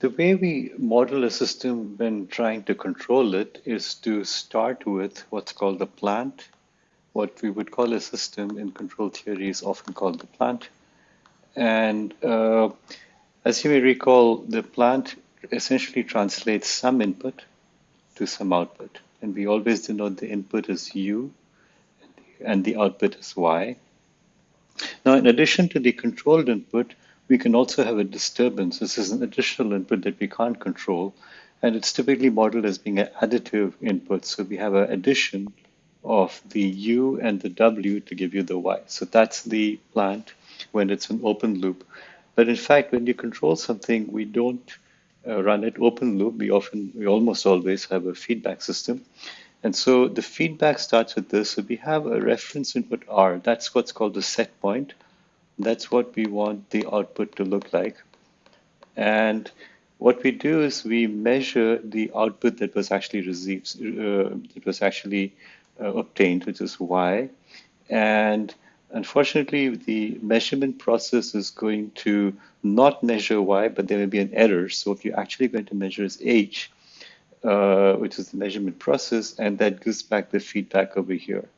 The way we model a system when trying to control it is to start with what's called the plant. What we would call a system in control theory is often called the plant. And uh, as you may recall, the plant essentially translates some input to some output. And we always denote the input as U and the output as Y. Now, in addition to the controlled input, we can also have a disturbance. This is an additional input that we can't control, and it's typically modeled as being an additive input. So we have an addition of the U and the W to give you the Y. So that's the plant when it's an open loop. But in fact, when you control something, we don't uh, run it open loop. We often, we almost always have a feedback system. And so the feedback starts with this. So we have a reference input R. That's what's called the set point. That's what we want the output to look like. And what we do is we measure the output that was actually received, uh, that was actually uh, obtained, which is Y. And unfortunately, the measurement process is going to not measure Y, but there may be an error. So what you're actually going to measure is H, uh, which is the measurement process, and that gives back the feedback over here,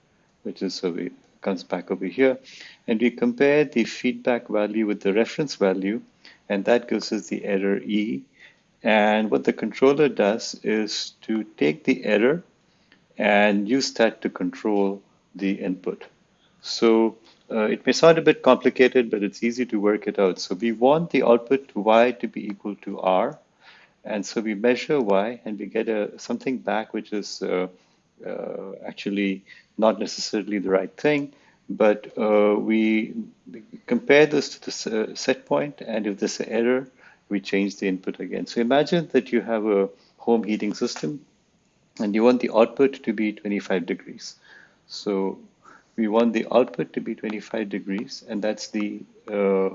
which is so we comes back over here. And we compare the feedback value with the reference value, and that gives us the error E. And what the controller does is to take the error and use that to control the input. So uh, it may sound a bit complicated, but it's easy to work it out. So we want the output y to be equal to r. And so we measure y and we get a, something back which is uh, uh, actually not necessarily the right thing, but uh, we compare this to the set point, and if there's an error, we change the input again. So imagine that you have a home heating system, and you want the output to be 25 degrees. So we want the output to be 25 degrees, and that's the uh,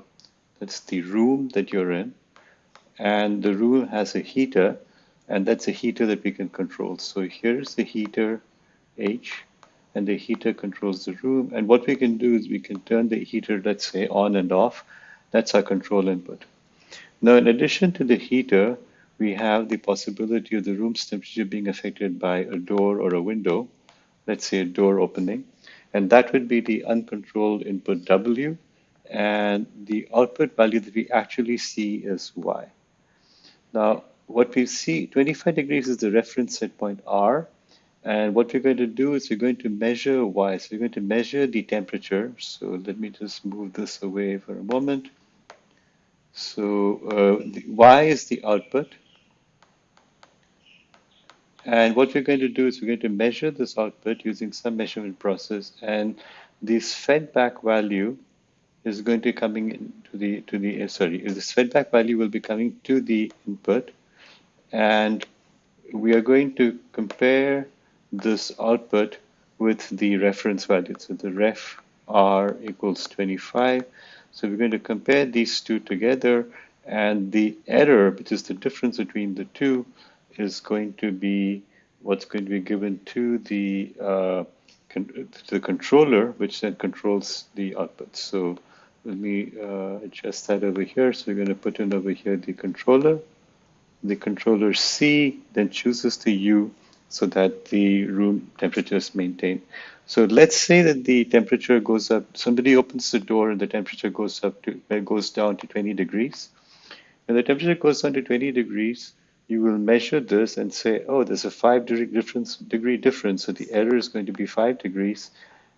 that's the room that you're in, and the room has a heater, and that's a heater that we can control. So here's the heater H, and the heater controls the room. And what we can do is we can turn the heater, let's say, on and off. That's our control input. Now, in addition to the heater, we have the possibility of the room's temperature being affected by a door or a window, let's say a door opening. And that would be the uncontrolled input W, and the output value that we actually see is Y. Now, what we see, 25 degrees is the reference set point R, and what we're going to do is we're going to measure Y. So we're going to measure the temperature. So let me just move this away for a moment. So uh, Y is the output. And what we're going to do is we're going to measure this output using some measurement process. And this feedback value is going to be coming into the to the sorry this feedback value will be coming to the input and we are going to compare this output with the reference value so the ref r equals 25 so we're going to compare these two together and the error which is the difference between the two is going to be what's going to be given to the uh, con to the controller which then controls the output so let me uh, adjust that over here. So we're going to put in over here the controller. The controller C then chooses the U so that the room temperature is maintained. So let's say that the temperature goes up, somebody opens the door and the temperature goes up to, uh, goes down to 20 degrees. When the temperature goes down to 20 degrees, you will measure this and say, oh, there's a five degree difference, degree difference. So the error is going to be five degrees.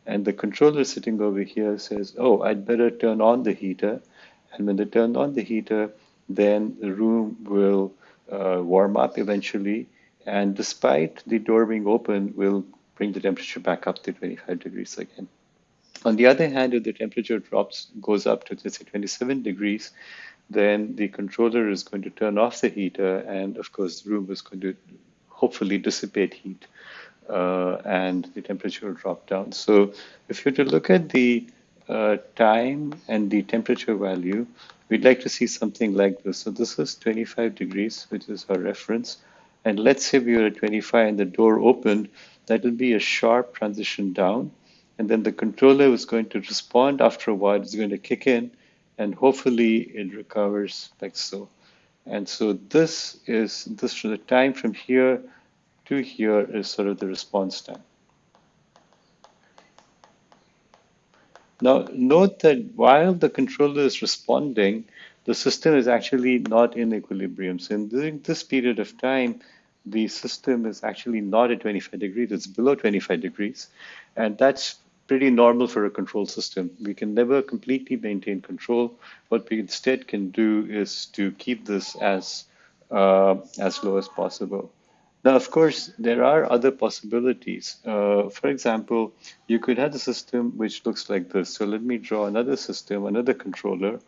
And the controller sitting over here says, oh, I'd better turn on the heater. And when they turn on the heater, then the room will uh, warm up eventually. And despite the door being open, will bring the temperature back up to 25 degrees again. On the other hand, if the temperature drops, goes up to let's say 27 degrees, then the controller is going to turn off the heater, and of course, the room is going to hopefully dissipate heat uh, and the temperature will drop down. So if you were to look at the uh, time and the temperature value, we'd like to see something like this. So this is 25 degrees, which is our reference. And let's say we were at 25 and the door opened, that will be a sharp transition down. And then the controller is going to respond after a while, it's going to kick in, and hopefully it recovers like so. And so this is this the time from here to here is sort of the response time. Now, note that while the controller is responding, the system is actually not in equilibrium. So during this period of time, the system is actually not at 25 degrees, it's below 25 degrees. And that's pretty normal for a control system. We can never completely maintain control. What we instead can do is to keep this as, uh, as low as possible. Now, of course, there are other possibilities. Uh, for example, you could have a system which looks like this. So let me draw another system, another controller.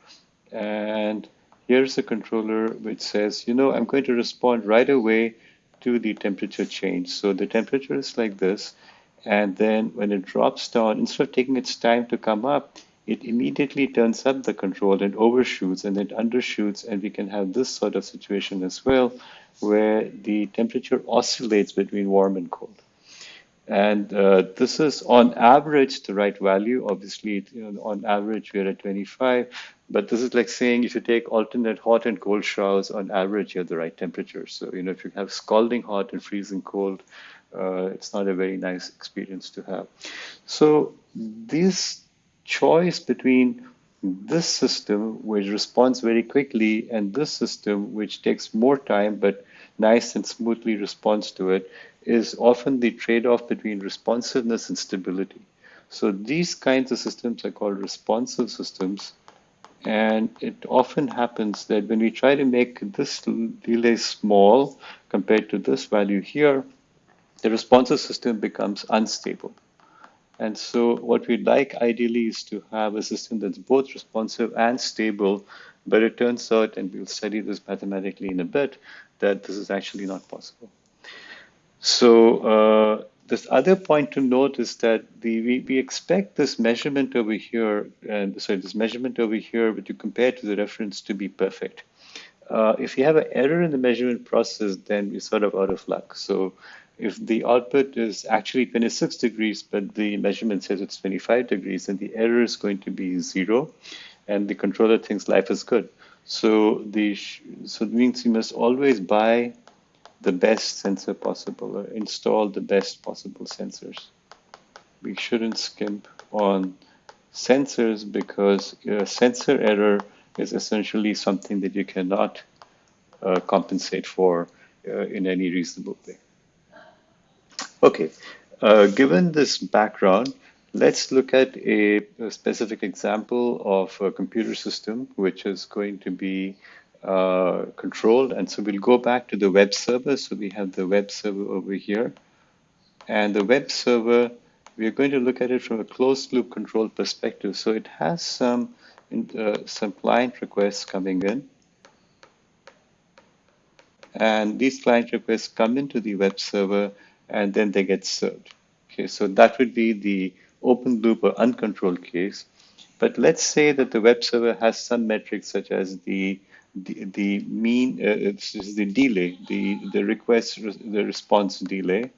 And here's a controller which says, you know, I'm going to respond right away to the temperature change. So the temperature is like this. And then when it drops down, instead of taking its time to come up, it immediately turns up the control and overshoots and then undershoots. And we can have this sort of situation as well, where the temperature oscillates between warm and cold. And uh, this is on average the right value. Obviously, you know, on average, we're at 25. But this is like saying if you take alternate hot and cold showers, on average, you have the right temperature. So, you know, if you have scalding hot and freezing cold, uh, it's not a very nice experience to have. So this choice between this system, which responds very quickly, and this system, which takes more time but nice and smoothly responds to it, is often the trade-off between responsiveness and stability. So these kinds of systems are called responsive systems. And it often happens that when we try to make this delay small compared to this value here, the responsive system becomes unstable. And so what we'd like ideally is to have a system that's both responsive and stable, but it turns out, and we'll study this mathematically in a bit, that this is actually not possible. So uh, this other point to note is that the we, we expect this measurement over here, and sorry, this measurement over here, but you compare to the reference to be perfect. Uh, if you have an error in the measurement process, then we're sort of out of luck. So if the output is actually 26 degrees, but the measurement says it's 25 degrees, then the error is going to be zero, and the controller thinks life is good. So the so it means you must always buy the best sensor possible or install the best possible sensors. We shouldn't skimp on sensors because a sensor error is essentially something that you cannot uh, compensate for uh, in any reasonable way. Okay, uh, given this background, let's look at a, a, specific example of a computer system which is going to be uh, controlled. And so we'll go back to the web server. So we have the web server over here. And the web server, we're going to look at it from a closed loop control perspective. So it has some, uh, some client requests coming in. And these client requests come into the web server and then they get served. Okay, so that would be the open loop or uncontrolled case. But let's say that the web server has some metrics such as the the, the mean, uh, it's the delay, the, the request, the response delay.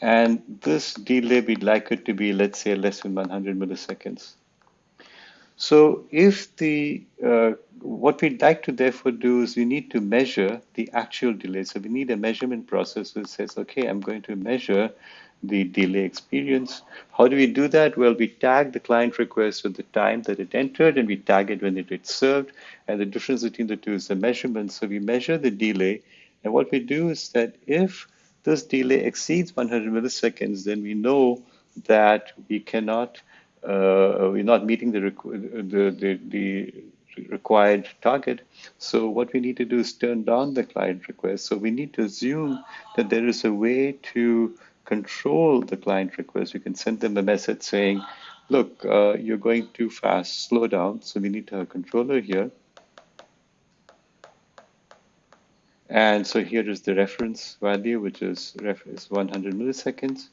And this delay, we'd like it to be, let's say, less than 100 milliseconds. So if the, uh, what we'd like to therefore do is we need to measure the actual delay. So we need a measurement process that says, okay, I'm going to measure the delay experience. How do we do that? Well, we tag the client request with the time that it entered and we tag it when it gets served. And the difference between the two is the measurement. So we measure the delay. And what we do is that if this delay exceeds 100 milliseconds, then we know that we cannot uh, we're not meeting the, the, the, the required target. So what we need to do is turn down the client request. So we need to assume that there is a way to control the client request. We can send them a message saying, look, uh, you're going too fast, slow down. So we need a controller here. And so here is the reference value, which is, is 100 milliseconds.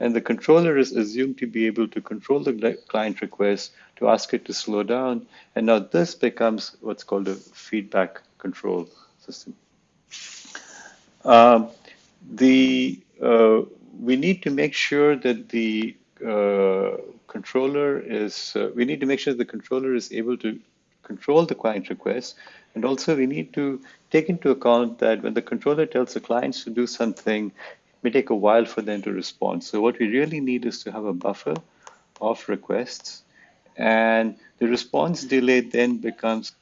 And the controller is assumed to be able to control the client request to ask it to slow down. And now this becomes what's called a feedback control system. Um, the uh, we need to make sure that the uh, controller is uh, we need to make sure the controller is able to control the client request. And also we need to take into account that when the controller tells the clients to do something, it may take a while for them to respond. So what we really need is to have a buffer of requests and the response delay then becomes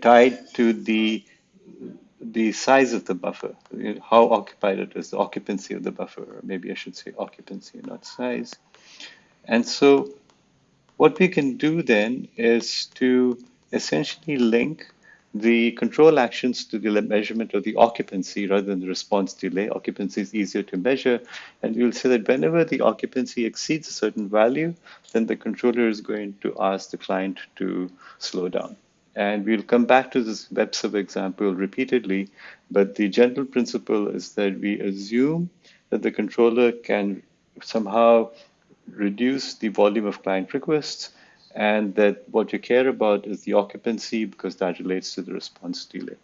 tied to the the size of the buffer, how occupied it is, the occupancy of the buffer, or maybe I should say occupancy, not size. And so what we can do then is to essentially link the control actions to the measurement of the occupancy rather than the response delay. Occupancy is easier to measure. And we'll say that whenever the occupancy exceeds a certain value, then the controller is going to ask the client to slow down. And we'll come back to this web example repeatedly, but the general principle is that we assume that the controller can somehow reduce the volume of client requests and that what you care about is the occupancy because that relates to the response delay.